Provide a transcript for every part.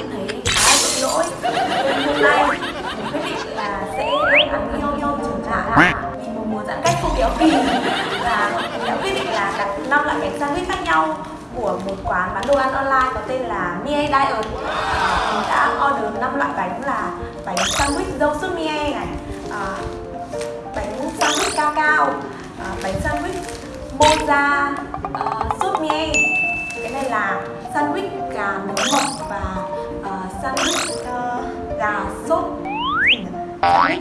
Cũng thấy khá là tội lỗi Nên hôm nay mình quyết định là sẽ ăn nhau nhau trở lại Vì một mùa giãn cách không béo phì Và mình đã quyết định là đặt 5 loại bánh sandwich khác nhau của một quán bán đồ ăn online có tên là Mie Diet Mình đã order 5 loại bánh là bánh sandwich dâu sốt Mie này à, bánh sandwich cao cao à, bánh sandwich moza uh, sốt Mie cái này là sandwich gà nướng mộc sandwich uh, gà sốt. Sandwich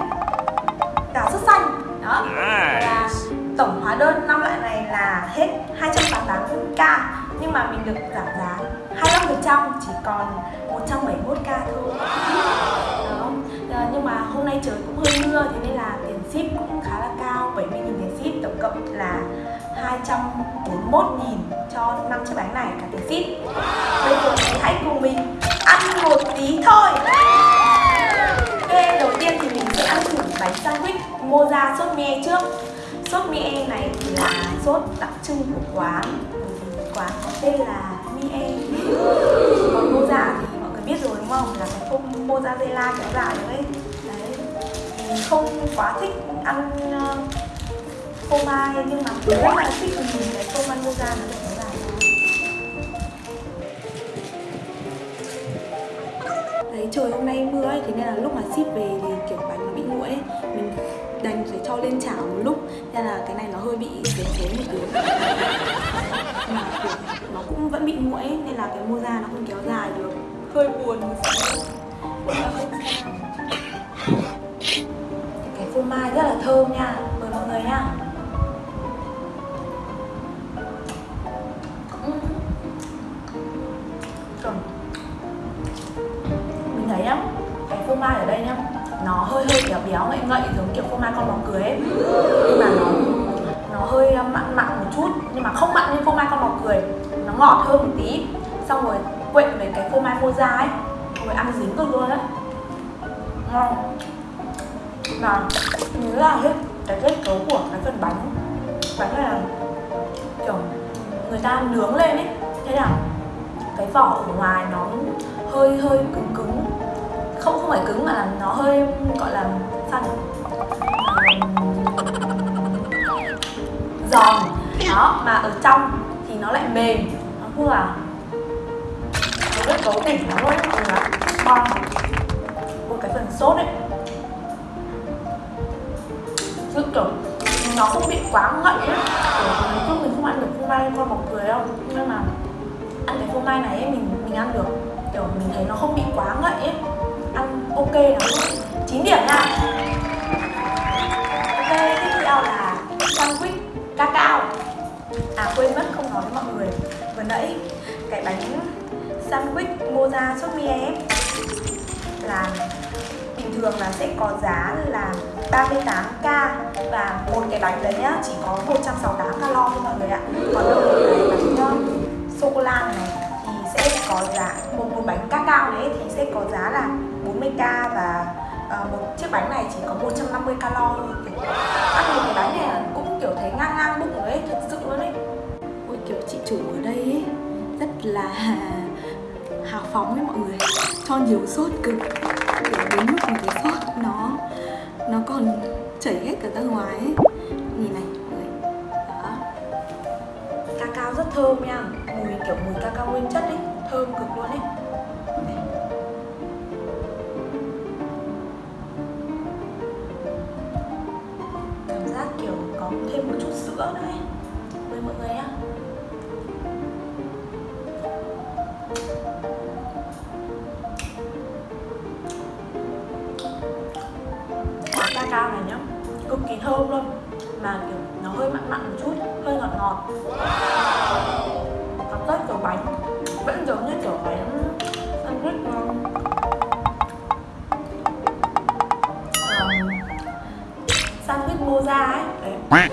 gà sốt xanh. Đó. Và tổng hóa đơn năm loại này là hết 288k nhưng mà mình được giảm giá 25% chỉ còn 171k thôi. Đó. À, nhưng mà hôm nay trời cũng hơi mưa thế nên là tiền ship cũng khá là cao 70.000 tiền ship tổng cộng là 241.000 cho 5 chiếc bánh này cả tiền ship. Bây giờ hãy cùng mình ăn một tí thôi. Ok, đầu tiên thì mình sẽ ăn thử bánh sandwich moza sốt me trước. Sốt me này thì là sốt đặc trưng của quán. Quán có tên là mie Còn moza thì mọi người biết rồi đúng không? Là cái phông mozzarella kéo dài đấy Đấy. Mình không quá thích ăn ờ, phô mai nhưng mà rất là thích nhìn cái phô mai moza này. Trời hôm nay mưa ấy, thế nên là lúc mà ship về thì kiểu bánh nó bị nguội ấy. Mình đành phải cho lên chảo một lúc Nên là cái này nó hơi bị xém thế một tí. Mà kiểu nó cũng vẫn bị nguội ấy, nên là cái moza nó không kéo dài được. Hơi buồn một xíu. Cái phô mai rất là thơm nha Mời mọi người nha. Phô mai ở đây nhá. Nó hơi hơi béo béo ngậy ngậy, giống kiểu phô mai con bóng cười ấy. Nhưng mà nó nó hơi ờ, mặn mặn một chút. Nhưng mà không mặn như phô mai con bóng cười. Nó ngọt hơn một tí. Xong rồi quậy với cái phô mai moza ấy. Rồi ăn dính cực luôn đấy ngon. Mà nhớ là hết cái kết cấu của cái phần bánh. Bánh này là, kiểu, người ta nướng lên ấy. Thế nào cái vỏ ở ngoài nó hơi hơi cứng cứng không không phải cứng mà là nó hơi gọi là sao nhỉ giòn. Đó mà ở trong thì nó lại mềm. Nó vừa. nó rất cấu tỉnh nó luôn mọi người ngon. Một cái phần sốt ấy. Chứ kiểu nó không bị quá ngậy ấy kiểu nói chung mình không ăn được phô mai con bọc cười đâu. Nhưng mà ăn cái phô mai này ấy, mình mình ăn được. Kiểu mình thấy nó không bị quá ngậy ấy ok lắm. 9 điểm nha ok, tiếp theo là sandwich cacao à quên mất không nói với mọi người. Vừa nãy, cái bánh sandwich moza sốt mie em là bình thường là sẽ có giá là 38k và một cái bánh đấy nhá, chỉ có 168 calo thôi mọi người ạ. Còn đâu cái bánh ờ, sô cô la này thì sẽ có giá, một một bánh cacao đấy thì sẽ có giá là 40k và uh, một chiếc bánh này chỉ có 150 calo thôi. Kiểu ăn một cái bánh này cũng kiểu thấy ngang ngang bụng rồi ấy thật sự luôn ấy. Ôi kiểu chị chủ ở đây ấy rất là hào phóng với mọi người. Cho nhiều sốt cực. Kiểu đến mức mà cái sốt nó nó còn chảy hết cả ra ngoài ấy. Nhìn này mọi người đó. Cacao rất thơm nha. Mùi kiểu mùi cacao nguyên chất ấy thơm cực luôn ấy cực kỳ thơm luôn. Mà kiểu nó hơi mặn mặn một chút hơi ngọt ngọt. Cảm giác kiểu bánh vẫn giống như kiểu bánh sandwich um, sandwich moza ấy đấy.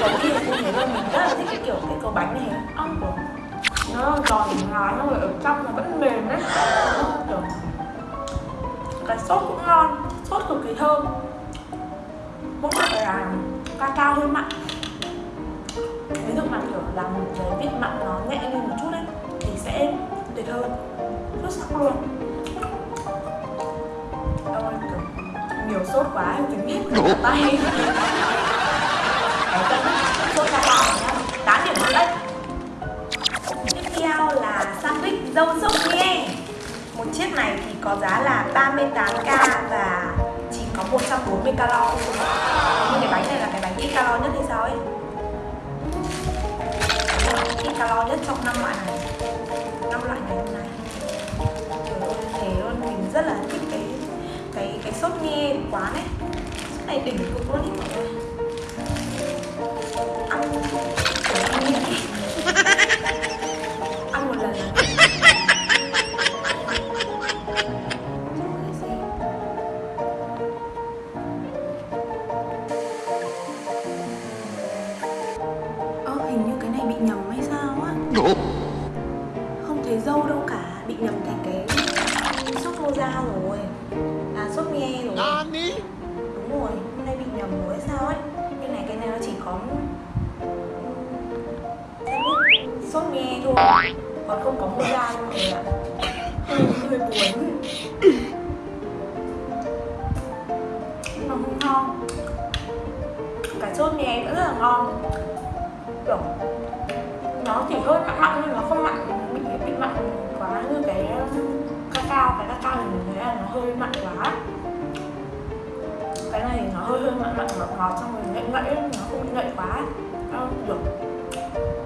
Cấu kia cũng thế thôi mình rất là thích cái kiểu cái cấu bánh này. Ong của nó giòn nhưng mà ở trong nó vẫn mềm đấy. Kiểu cái sốt cũng ngon sốt cực kỳ thơm mỗi mặt là cacao hơi mặn ví dụ mà, kiểu, làm cái vị mặn nó nhẹ lên một chút ấy, thì sẽ tuyệt hơn. Rất sắc luôn. Ôi kiểu, nhiều sốt quá mình biết cả tay. Sốt cacao nhá 8 điểm rưỡi tiếp theo là sandwich dâu sốt nghe một chiếc này thì có giá là 38k 140 calo. Nhưng cái bánh này là cái bánh ít calo nhất hay sao ấy? Ít calo nhất trong năm loại này. Năm loại này hôm nay. Thế luôn, mình rất là thích cái cái cái sốt nghe của quán ấy sốt này đỉnh cực luôn ý mọi người. Bị nhầm thành cái sốt moza rồi. À sốt nghe rồi. Đúng rồi, hôm nay bị nhầm rồi sao ấy? Cái này cái này nó chỉ có sốt nghe thôi Còn không có moza đâu mọi người ạ. Hơi, buồn. Nhưng mà không ngon Cái sốt nghe rất là ngon. Kiểu nó chỉ hơi mặn mặn nhưng nó không mặn bị bị mặn nó như cái um, cacao cái cacao thì mình thấy là nó hơi mặn quá. Cái này thì nó hơi hơi mặn mặn, ngọt ngọt, xong rồi ngậy ngậy nó không ngậy quá. Nó được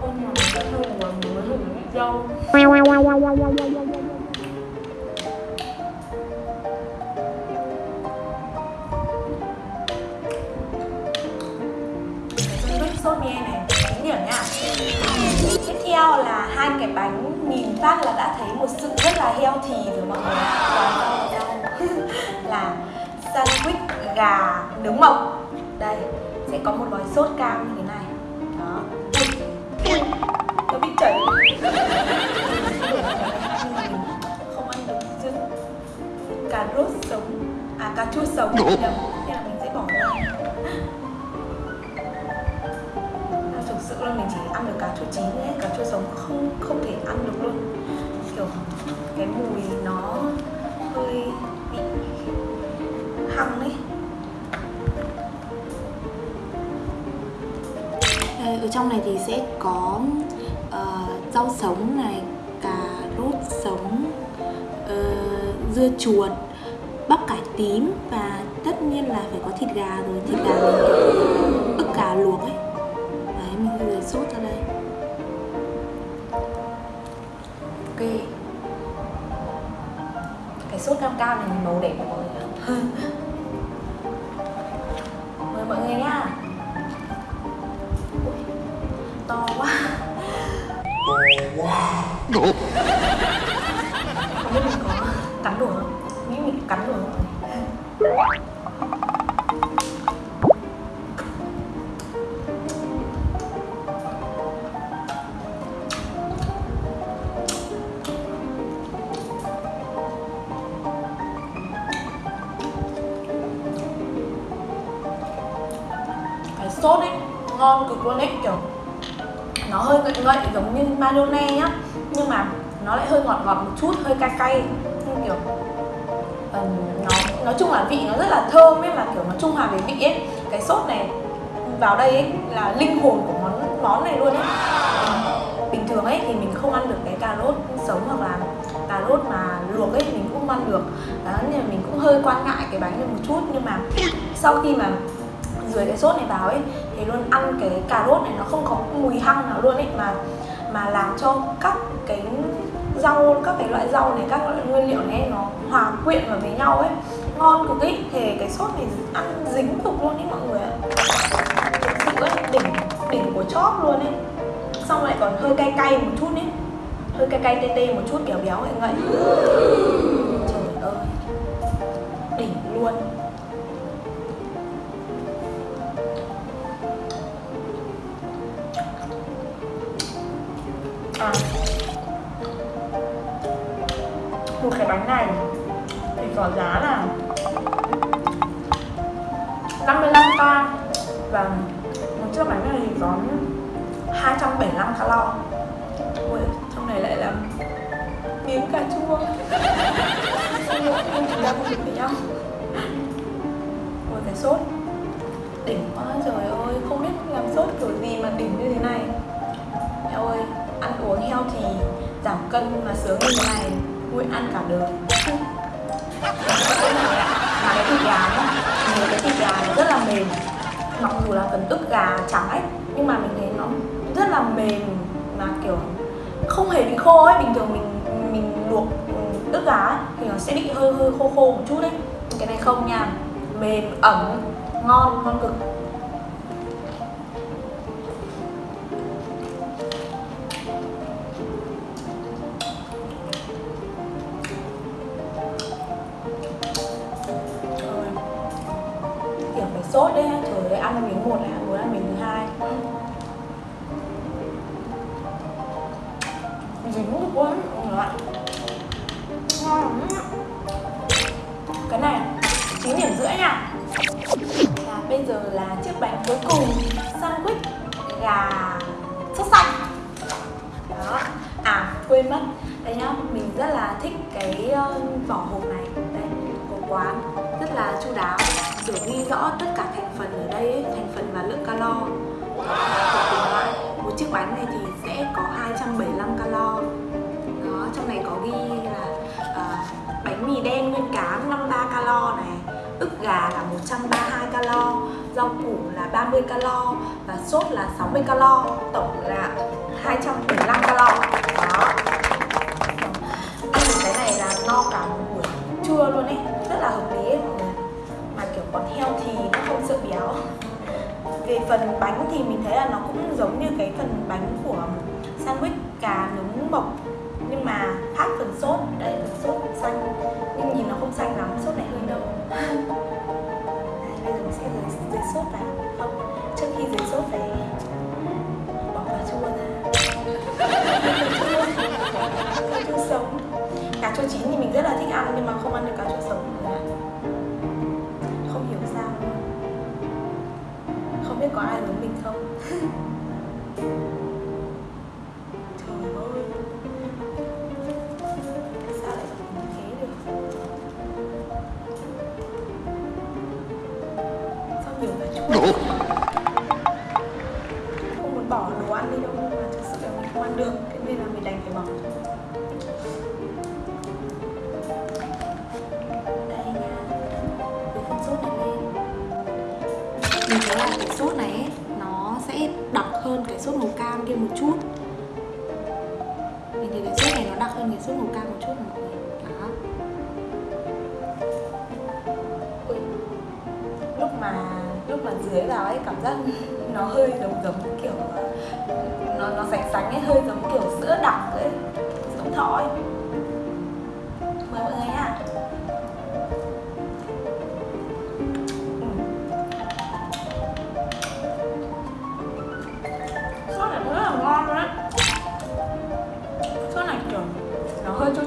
hôm nào mà mình sẽ hơi một mình hơi dâu. Gà nướng mộc. Đây sẽ có một gói sốt cam như thế này. Đó. Ui, nó bị chảy. Không ăn được chứ. Cà rốt sống. À cà chua sống. Nhầm nên là mình sẽ bỏ ra. À, thực sự là mình chỉ ăn được cà chua chín ấy cà chua sống không không thể ăn được luôn. Kiểu cái mùi nó hơi bị hăng ấy. Ở trong này thì sẽ có ờ, rau sống này, cà rốt sống, ờ, dưa chuột, bắp cải tím và tất nhiên là phải có thịt gà rồi, thịt gà mình ức gà luộc ấy. Đấy, mình rời sốt ra đây. ok cái sốt cam cam này màu đẹp của mọi người to quá To quá nhưng mà nó lại hơi ngọt ngọt một chút hơi cay cay. Nhưng kiểu um, nó nói chung là vị nó rất là thơm ấy mà kiểu nó trung hòa về vị ấy. Cái sốt này vào đây ấy là linh hồn của món món này luôn ấy. Bình thường ấy thì mình không ăn được cái cà rốt sống hoặc là cà rốt mà luộc ấy mình cũng không ăn được. Đó nên là mình cũng hơi quan ngại cái bánh này một chút. Nhưng mà sau khi mà rưới cái sốt này vào ấy thì luôn ăn cái cà rốt này nó không có mùi hăng nào luôn ấy mà mà làm cho các cái rau, các cái loại rau này, các loại nguyên liệu này nó hòa quyện vào với nhau ấy, ngon cực ý. Thì cái sốt này ăn dính cực luôn ý mọi người ạ. Thực sự ấy, đỉnh đỉnh của chóp luôn ấy. Xong lại còn hơi cay cay một chút ấy hơi cay cay tê tê một chút kiểu béo ấy, ngậy. Trời ơi. Đỉnh luôn. Bánh này thì có giá là 55k và vâng, một chiếc bánh này thì có 275 calo. Ui trong này lại là miếng cà chua. Nhưng chúng ta không với nhau ôi cái sốt. Đỉnh quá, trời ơi, không biết làm sốt kiểu gì mà đỉnh như thế này. Heo ơi, ăn uống heo thì giảm cân mà sướng như thế này vui ăn cả đường, mà cái thịt gà nhá mình cái thịt gà nó rất là mềm. Mặc dù là phần ức gà trắng ấy nhưng mà mình thấy nó rất là mềm mà kiểu không hề bị khô ấy. Bình thường mình mình luộc ừ, ức gà ấy, thì nó sẽ bị hơi hơi khô khô một chút đấy cái này không nha. Mềm ẩm ngon ngon cực. Dính được ngon cái này chín điểm rưỡi nha và bây giờ là chiếc bánh cuối cùng sandwich gà sốt xanh đó à quên mất đây nhá mình rất là thích cái vỏ hộp này đây của quán rất là chu đáo kiểu ghi rõ tất cả thành phần ở đây ấy, thành phần và lượng calo Và bánh này thì sẽ có 275 calo. Đó trong này có ghi là uh, bánh mì đen nguyên cám 53 calo này ức gà là 132 calo rau củ là 30 calo và sốt là 60 calo tổng là 275 calo. Đó. Ăn được cái này là no cả một buổi trưa luôn ấy rất là hợp lý ấy. Mà kiểu còn heo thì nó không sợ béo về phần bánh thì mình thấy là nó cũng giống như cái phần bánh của sandwich cà nướng bọc cam kia một chút. Mình thấy cái sốt này nó đặc hơn cái sốt màu cam một chút mọi người đó. Ui. lúc mà lúc mà dưới vào ấy, cảm giác nó hơi giống giống kiểu, nó nó sánh sánh ấy, hơi giống kiểu sữa đặc ấy, giống thỏ ấy.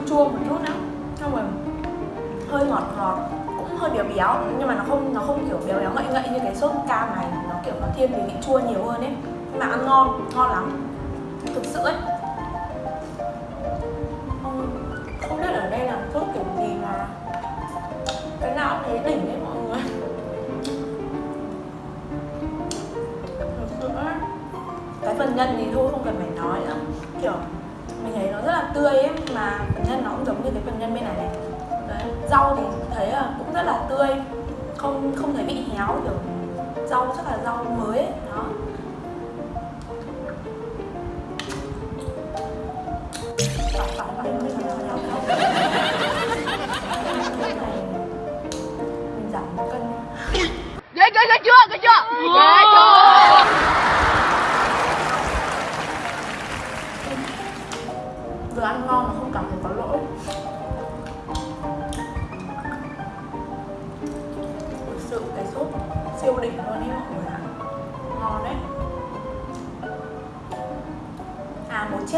Chua một chút nữa xong rồi hơi ngọt ngọt, cũng hơi béo béo, nhưng mà nó không nó không kiểu béo béo ngậy ngậy như cái sốt cam này. Nó kiểu nó thiên về vị chua nhiều hơn ấy. Nhưng mà ăn ngon ngon lắm. Thực sự ấy. Không không biết ở đây là sốt kiểu gì mà cái nào cũng thấy đỉnh đấy mọi người. Thực sự ấy cái phần nhân thì thôi, không cần phải nói nữa. Kiểu nó rất là tươi ấy mà phần nhân nó cũng giống như cái phần nhân bên này này Đấy. rau thì thấy là cũng rất là tươi không không thấy bị héo kiểu rau chắc là rau mới ấy. đó cân ghê ghê ghê chưa ghê chưa ghê chưa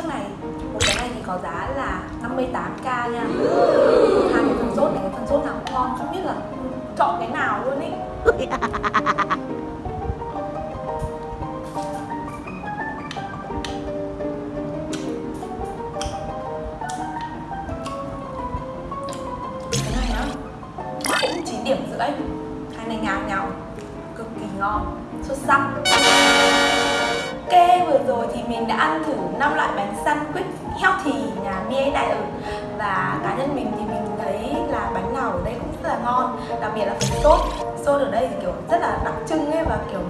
này. Một cái này thì có giá là 58k nha. Hai cái phần sốt này, cái phần sốt nào cũng ngon, không biết là chọn cái nào luôn ý. mình đã ăn thử 5 loại bánh sandwich healthy nhà Mie Đại ở Và cá nhân mình thì mình thấy là bánh nào ở đây cũng rất là ngon Đặc biệt là phần sốt. Sốt ở đây thì kiểu rất là đặc trưng ấy và kiểu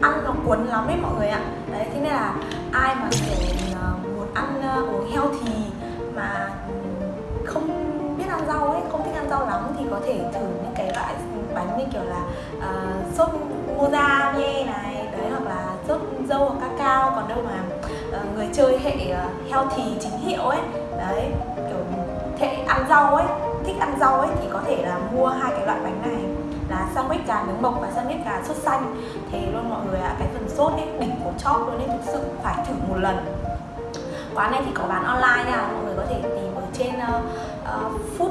ăn nó cuốn lắm ấy mọi người ạ. Đấy, thế nên là ai mà kiểu ờ, muốn ăn uống uống healthy mà không biết ăn rau ấy, không thích ăn rau lắm thì có thể thử những cái loại bánh như kiểu là uh, sốt moza mie này đấy hoặc là sốt dâu hoặc cacao còn đâu mà uh, người chơi hệ uh, healthy chính hiệu ấy. Đấy kiểu hệ ăn rau ấy thích ăn rau ấy thì có thể là mua hai cái loại bánh này. Là sandwich gà nướng mộc và sandwich gà sốt xanh. Thế luôn mọi người ạ cái phần sốt ấy đỉnh của chóp luôn ấy thực sự phải thử một lần. Quán này thì có bán online nha mọi người có thể tìm ở trên uh, uh, food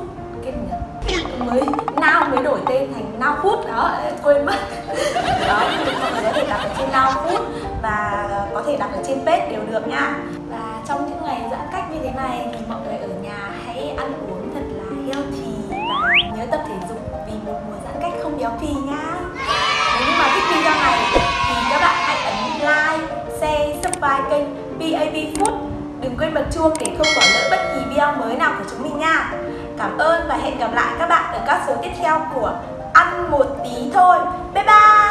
mới now mới đổi tên thành now food. Đó quên mất. Đó thì mọi người có thể đặt ở trên now food và có thể đặt ở trên page đều được nha. Và trong những ngày giãn cách như thế này thì mọi người ở nhà hãy ăn uống thật là healthy và nhớ tập thể dục vì một mùa giãn cách không béo phì nha. Nếu như mà thích video này thì các bạn hãy ấn like, share, subscribe kênh BAB Food. Đừng quên bật chuông để không bỏ lỡ bất kỳ video mới nào của chúng mình nha. Cảm ơn và hẹn gặp lại các bạn ở các số tiếp theo của Ăn một tí thôi. Bye bye!